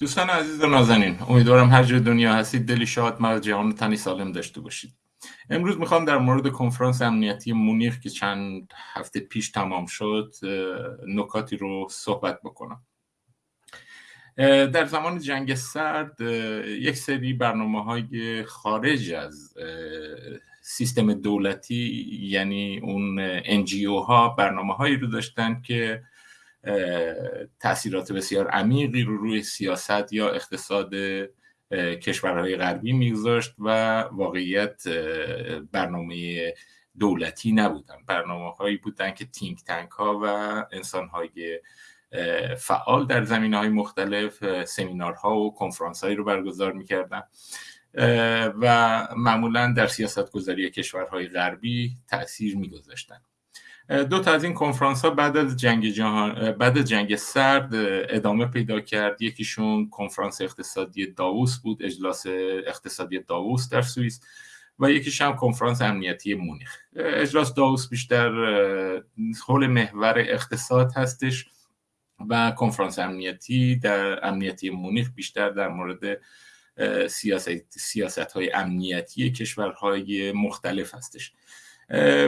دوستان عزیز و نازنین امیدوارم هر جای دنیا هستید دلی شاد مرد جهان تنی سالم داشته باشید. امروز می‌خوام در مورد کنفرانس امنیتی مونیخ که چند هفته پیش تمام شد نکاتی رو صحبت بکنم. در زمان جنگ سرد یک سری برنامه های خارج از سیستم دولتی یعنی اون NGO ها برنامه هایی رو داشتن که تاثیرات بسیار عمیقی رو روی سیاست یا اقتصاد کشورهای غربی میگذاشت و واقعیت برنامه دولتی نبودن. برنامه هایی بودن که تینک تنک ها و انسان های فعال در زمین های مختلف سمینارها و کنفرانس هایی رو برگزار می‌کردن. و معمولا در سیاست گذاری کشورهای غربی تاثیر میگذاشتن. دو تا از این کنفرانس ها بعد از جنگ جهان بعد از جنگ سرد ادامه پیدا کرد. یکیشون کنفرانس اقتصادی داووس بود اجلاس اقتصادی داووس در سوئیس و یکیش هم کنفرانس امنیتی مونیخ. اجلاس داووس بیشتر حول محور اقتصاد هستش و کنفرانس امنیتی در امنیتی مونیخ بیشتر در مورد سیاست, سیاست های امنیتی کشورهای مختلف هستش.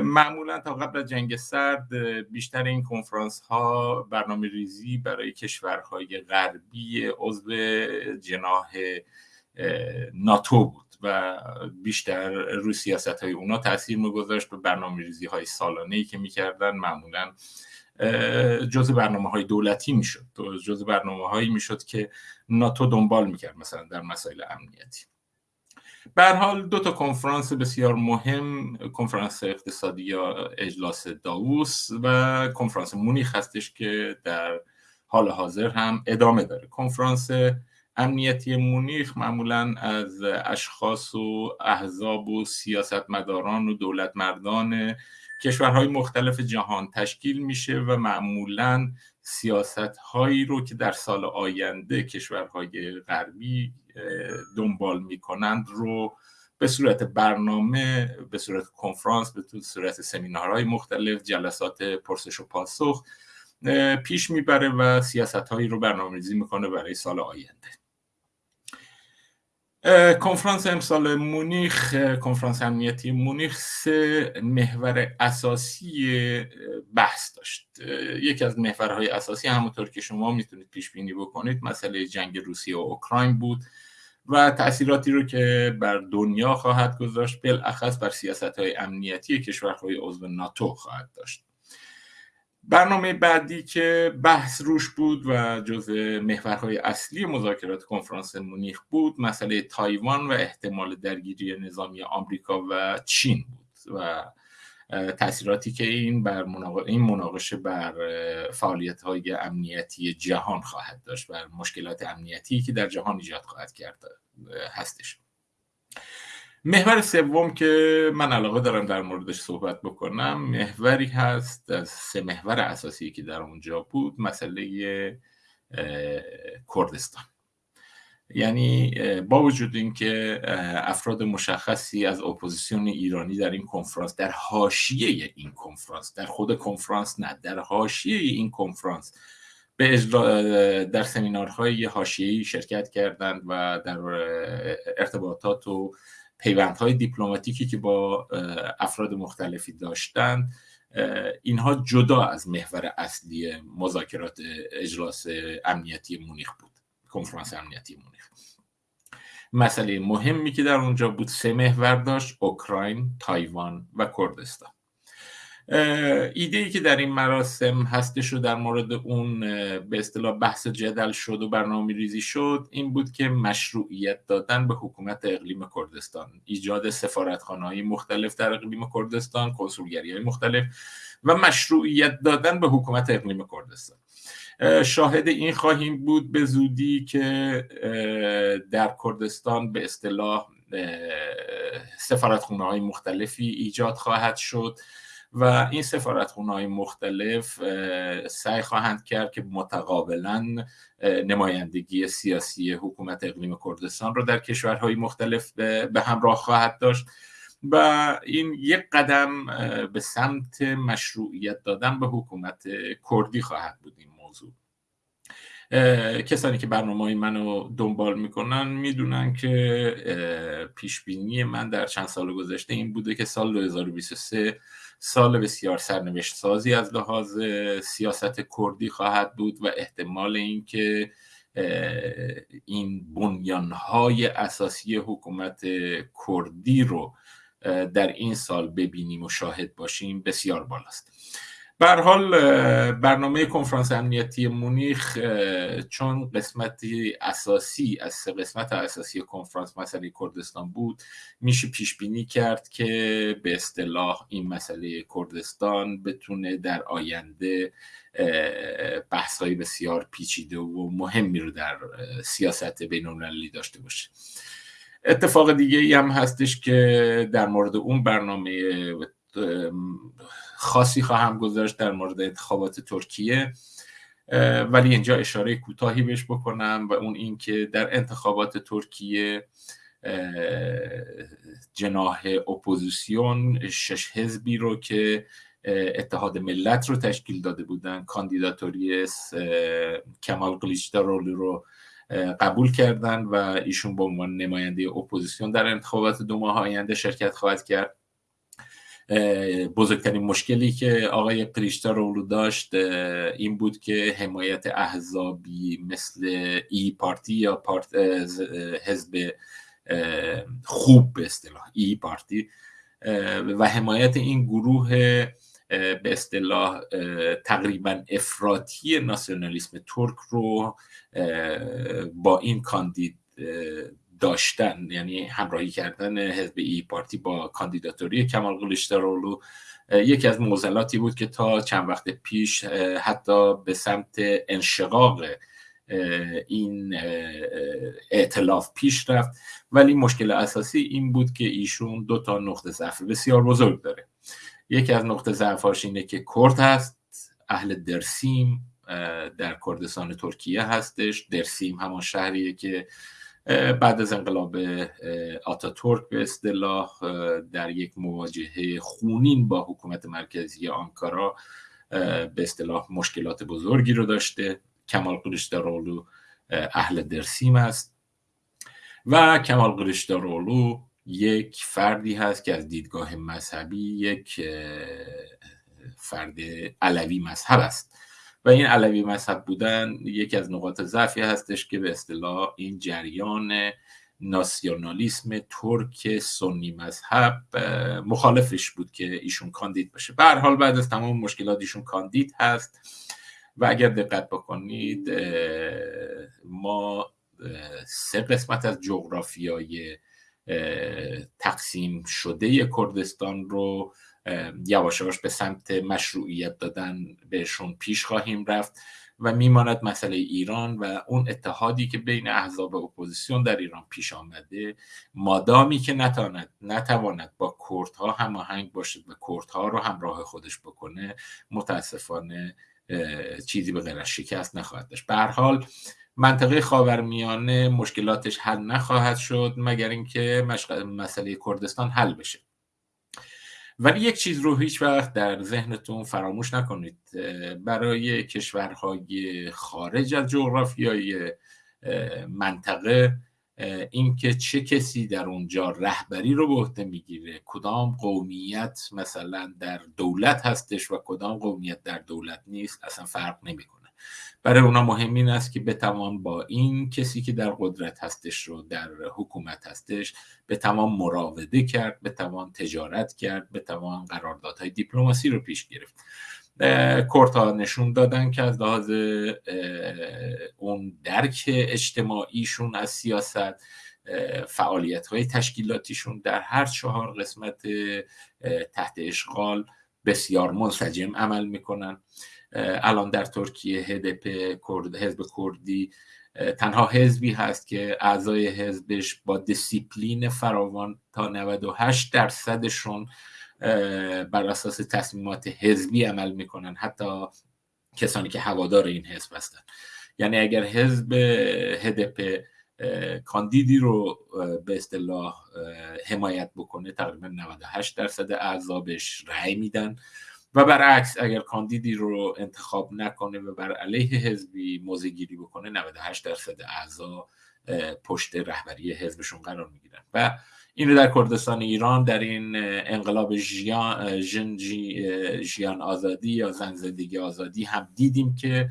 معمولا تا قبل از جنگ سرد بیشتر این کنفرانس ها برنامه ریزی برای کشورهای غربی عضو جناح ناتو بود و بیشتر روی سیاست های اونا تاثیر میگذاشت به برنامه ریزی های سالانه ای که می‌کردن معمولا جز برنامه های دولتی می‌شد. جز برنامه هایی می‌شد که ناتو دنبال می‌کرد مثلا در مسائل امنیتی. به حال دو تا کنفرانس بسیار مهم کنفرانس اقتصادی یا اجلاس داووس و کنفرانس مونیخ هستش که در حال حاضر هم ادامه داره. کنفرانس امنیتی مونیخ معمولا از اشخاص و احزاب و سیاستمداران و دولت مردان کشورهای مختلف جهان تشکیل میشه و معمولا سیاست هایی رو که در سال آینده کشورهای غربی دنبال می‌کنند رو به صورت برنامه به صورت کنفرانس به صورت سمینارهای مختلف جلسات پرسش و پاسخ پیش می‌بره و سیاست هایی رو برنامه ریزی می‌کنه برای سال آینده. کنفرانس امسال مونیخ کنفرانس امنیتی مونیخ سه محور اساسی بحث داشت. یکی از محورهای اساسی همونطور که شما می‌تونید پیش بینی بکنید مسئله جنگ روسیه و اوکراین بود و تاثیراتی رو که بر دنیا خواهد گذاشت بالاخص بر سیاست های امنیتی کشورهای عضو ناتو خواهد داشت. برنامه بعدی که بحث روش بود و جز محورهای اصلی مذاکرات کنفرانس مونیخ بود مسئله تایوان و احتمال درگیری نظامی آمریکا و چین بود و تاثیراتی که این بر این مناقشه بر فعالیت های امنیتی جهان خواهد داشت بر مشکلات امنیتی که در جهان ایجاد خواهد کرد هستش. محور سوم که من علاقه دارم در موردش صحبت بکنم محوری هست از سه محور اساسی که در اونجا بود مسئله کردستان. یعنی با وجود اینکه افراد مشخصی از اپوزیسیون ایرانی در این کنفرانس در حاشیه این کنفرانس در خود کنفرانس نه در حاشیه این کنفرانس به در سمینارهای حاشیه‌ای شرکت کردند و در ارتباطات و پیوندهای دیپلماتیکی که با افراد مختلفی داشتند اینها جدا از محور اصلی مذاکرات اجلاس امنیتی مونیخ بود کنفرانس امنیتی مونیخ. مسئله مهمی که در اونجا بود سه محور داشت اوکراین، تایوان و کردستان. ایده ای که در این مراسم هستش و در مورد اون به اصطلاح بحث جدل شد و برنامه ریزی شد این بود که مشروعیت دادن به حکومت اقلیم کردستان. ایجاد سفارتخانه های مختلف در اقلیم کردستان کنسولگری های مختلف و مشروعیت دادن به حکومت اقلیم کردستان. شاهد این خواهیم بود به زودی که در کردستان به اصطلاح سفارتخانه های مختلفی ایجاد خواهد شد. و این سفارتخونه های مختلف سعی خواهند کرد که متقابلا نمایندگی سیاسی حکومت اقلیم کردستان رو در کشورهای مختلف به همراه خواهد داشت و این یک قدم به سمت مشروعیت دادن به حکومت کردی خواهد بود این موضوع. کسانی که برنامه های منو دنبال می‌کنن می‌دونن که پیش بینی من در چند سال گذشته این بوده که سال 2023 سال بسیار سرنوشت سازی از لحاظ سیاست کردی خواهد بود و احتمال اینکه این بنیانهای اساسی حکومت کردی رو در این سال ببینیم و شاهد باشیم بسیار بالاست. بر حال برنامه کنفرانس امنیتی مونیخ چون قسمتی اساسی از سه قسمت اساسی کنفرانس مسئله کردستان بود میشه پیش بینی کرد که به اصطلاح این مسئله کردستان بتونه در آینده بحث های بسیار پیچیده و مهمی رو در سیاست بین داشته باشه. اتفاق دیگه ای هم هستش که در مورد اون برنامه خاصی خواهم گذاشت در مورد انتخابات ترکیه. ولی اینجا اشاره کوتاهی بهش بکنم و اون این که در انتخابات ترکیه جناح اپوزیسیون شش حزبی رو که اتحاد ملت رو تشکیل داده بودن کاندیداتوری کمال قلیچداراوغلو رو قبول کردن و ایشون به عنوان نماینده اپوزیسیون در انتخابات دو ماه آینده شرکت خواهد کرد. بزرگترین مشکلی که آقای رو داشت این بود که حمایت احزابی مثل ای پارتی یا پارت حزب خوب به اصطلاح ای پارتی و حمایت این گروه به اصطلاح تقریبا افراطی ناسیونالیسم ترک رو با این کاندید داشتن یعنی همراهی کردن حزب ای پارتی با کاندیداتوری کمال قلیچدارولو یکی از موزلاتی بود که تا چند وقت پیش حتی به سمت انشقاق این اعتلاف پیش رفت. ولی مشکل اساسی این بود که ایشون دو تا نقطه ضعف بسیار بزرگ داره. یکی از نقطه ضعفاش اینه که کرد هست اهل درسیم در کردستان ترکیه هستش. درسیم همان شهریه که بعد از انقلاب آتاتورک به اصطلاح در یک مواجهه خونین با حکومت مرکزی آنکارا به اصطلاح مشکلات بزرگی رو داشته. کمال قلیچدارولو اهل درسیم است. و کمال قلیچدارولو یک فردی هست که از دیدگاه مذهبی یک فرد علوی مذهب است. و این علوی مذهب بودن یکی از نقاط ضعفی هستش که به اصطلاح این جریان ناسیونالیسم ترک سنی مذهب مخالفش بود که ایشون کاندید بشه به هر حال بعد از تمام مشکلات ایشون کاندید هست. و اگر دقت بکنید ما سه قسمت از جغرافیای تقسیم شده کردستان رو یواش به سمت مشروعیت دادن بهشون پیش خواهیم رفت و میماند مسئله ایران و اون اتحادی که بین احزاب اپوزیسیون در ایران پیش آمده مادامی که نتواند نتواند با کردها هماهنگ باشد و کردها رو همراه خودش بکنه متاسفانه چیزی به غیر شکست نخواهد داشت. به هر حال منطقه خاورمیانه مشکلاتش حل نخواهد شد مگر اینکه مسئله کردستان حل بشه. ولی یک چیز رو هیچ وقت در ذهنتون فراموش نکنید. برای کشورهای خارج از جغرافیای منطقه اینکه چه کسی در اونجا رهبری رو به عهده می‌گیره. کدام قومیت مثلا در دولت هستش و کدام قومیت در دولت نیست اصلا فرق نمی‌کنه. برای اونا مهم این است که بتوان با این کسی که در قدرت هستش رو در حکومت هستش بتوان مراوده کرد بتوان تجارت کرد بتوان قراردادهای دیپلماسی رو پیش گرفت. کورتا نشون دادن که از لحاظ اون درک اجتماعیشون از سیاست فعالیت های تشکیلاتیشون در هر چهار قسمت تحت اشغال بسیار منسجم عمل می‌کنن. الان در ترکیه هدپ کرد حزب کردی تنها حزبی هست که اعضای حزبش با دیسیپلین فراوان تا 98 درصدشون بر اساس تصمیمات حزبی عمل می‌کنن. حتی کسانی که هوادار این حزب هستن. یعنی اگر حزب هدپ کاندیدی رو به اصطلاح حمایت بکنه تقریبا 98 درصد اعضا بهش رأی میدن. و برعکس اگر کاندیدی رو انتخاب نکنه و بر علیه حزبی موضع گیری بکنه 98 درصد اعضا پشت رهبری حزبشون قرار می‌گیرن. و این رو در کردستان ایران در این انقلاب ژیان ژیان آزادی یا زن زندگی آزادی هم دیدیم که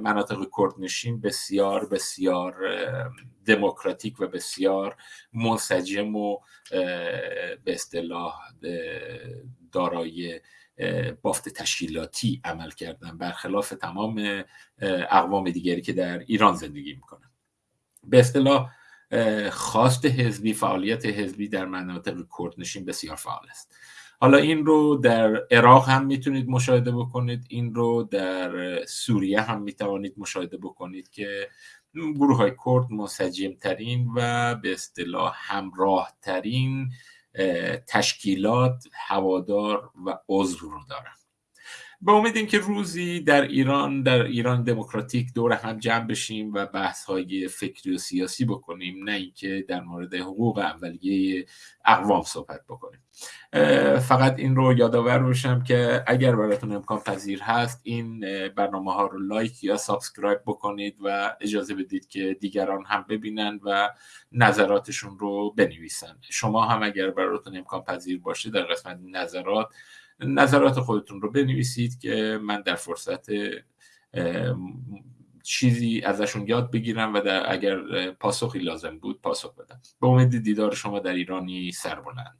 مناطق کردنشین بسیار بسیار دموکراتیک و بسیار منسجم و به اصطلاح دارای بافت تشکیلاتی عمل کردن برخلاف تمام اقوام دیگری که در ایران زندگی می‌کنن. به اصطلاح خواست حزبی فعالیت حزبی در مناطق کردنشین بسیار فعال است. حالا این رو در عراق هم می‌تونید مشاهده بکنید این رو در سوریه هم می‌توانید مشاهده بکنید که گروه های کرد منسجم ترین و به اصطلاح همراه ترین تشکیلات هوادار و عضو رو دارن به امید که روزی در ایران در ایران دموکراتیک دور هم جمع بشیم و بحث های فکری و سیاسی بکنیم نه اینکه در مورد حقوق اولیه اقوام صحبت بکنیم. فقط این رو یادآور باشم که اگر براتون امکان پذیر هست این برنامه ها رو like یا subscribe بکنید و اجازه بدید که دیگران هم ببینن و نظراتشون رو بنویسن. شما هم اگر براتون امکان پذیر باشه در قسمت نظرات نظرات خودتون رو بنویسید که من در فرصت چیزی ازشون یاد بگیرم و در اگر پاسخی لازم بود پاسخ بدم. به امید دیدار شما در ایرانی سربلند.